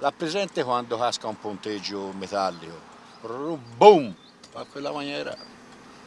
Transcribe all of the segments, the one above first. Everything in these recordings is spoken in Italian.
La presente quando casca un ponteggio metallico, boom, fa quella maniera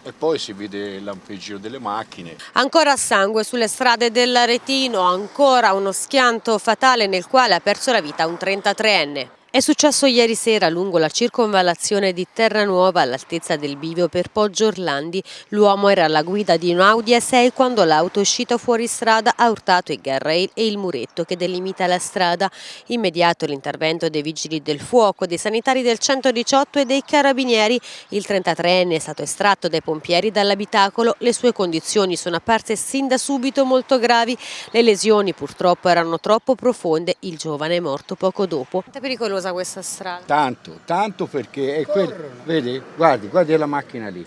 e poi si vede il lampeggio delle macchine. Ancora sangue sulle strade dell'Aretino, ancora uno schianto fatale nel quale ha perso la vita un 33enne. È successo ieri sera lungo la circonvallazione di Terranuova all'altezza del bivio per Poggio Orlandi. L'uomo era alla guida di un Audi A6 quando l'auto uscita fuori strada ha urtato il guardrail e il muretto che delimita la strada. Immediato l'intervento dei vigili del fuoco, dei sanitari del 118 e dei carabinieri. Il 33enne è stato estratto dai pompieri dall'abitacolo. Le sue condizioni sono apparse sin da subito molto gravi. Le lesioni purtroppo erano troppo profonde. Il giovane è morto poco dopo. È pericoloso pericolosa questa strada? Tanto, tanto perché è quel, vedi, guardi, guardi la macchina lì.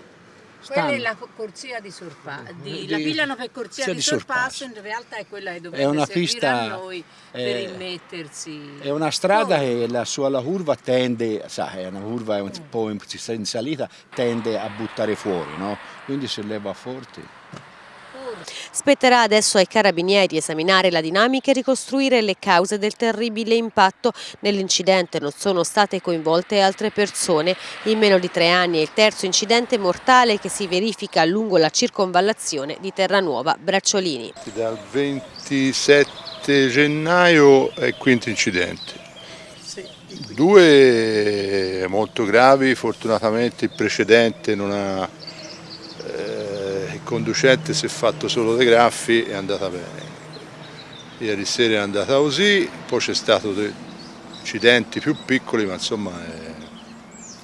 Quella è la corsia di sorpasso, la pigliano per corsia di, di sorpasso, in realtà è quella che dovrebbe è una pista, a noi è, per immettersi. È una strada no. che la sua la curva tende, sa, è una curva un po' in salita, tende a buttare fuori, no? Quindi se leva forte. Spetterà adesso ai carabinieri esaminare la dinamica e ricostruire le cause del terribile impatto. Nell'incidente non sono state coinvolte altre persone. In meno di tre anni è il terzo incidente mortale che si verifica lungo la circonvallazione di Terranuova Bracciolini. Dal 27 gennaio è il quinto incidente. Due molto gravi, fortunatamente il precedente non ha conducente si è fatto solo dei graffi è andata bene. Ieri sera è andata così, poi c'è stato dei incidenti più piccoli ma insomma è